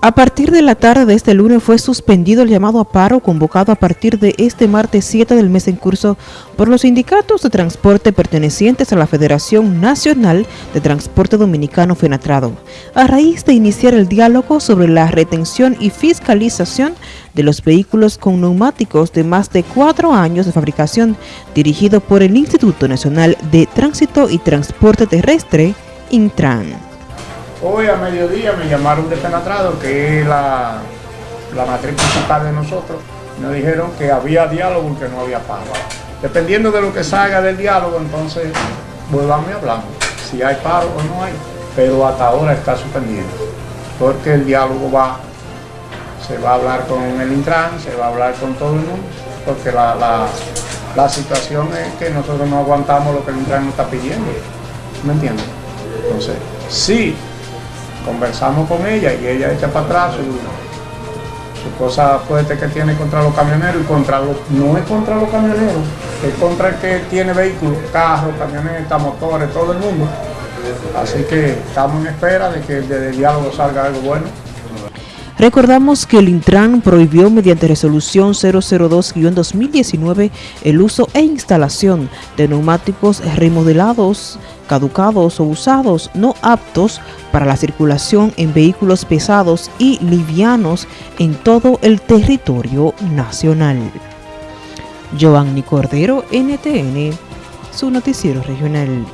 A partir de la tarde de este lunes fue suspendido el llamado a paro convocado a partir de este martes 7 del mes en curso por los sindicatos de transporte pertenecientes a la Federación Nacional de Transporte Dominicano FENATRADO, a raíz de iniciar el diálogo sobre la retención y fiscalización de los vehículos con neumáticos de más de cuatro años de fabricación dirigido por el Instituto Nacional de Tránsito y Transporte Terrestre, Intran. Hoy a mediodía me llamaron de Penatrado, que es la, la matriz principal de nosotros. Nos dijeron que había diálogo y que no había paro. Dependiendo de lo que salga del diálogo, entonces volvamos y hablamos. Si hay paro o no hay. Pero hasta ahora está suspendido. Porque el diálogo va, se va a hablar con el Intran, se va a hablar con todo el mundo. Porque la, la situación es que nosotros no aguantamos lo que el Intran nos está pidiendo. ¿Me entiendes? Entonces, sí conversamos con ella y ella echa para atrás su, su cosa fuerte que tiene contra los camioneros y contra los, no es contra los camioneros, es contra el que tiene vehículos, carros, camionetas, motores, todo el mundo. Así que estamos en espera de que desde el diálogo salga algo bueno. Recordamos que el Intran prohibió mediante resolución 002-2019 el uso e instalación de neumáticos remodelados, caducados o usados no aptos para la circulación en vehículos pesados y livianos en todo el territorio nacional. Giovanni Cordero, NTN, su noticiero regional.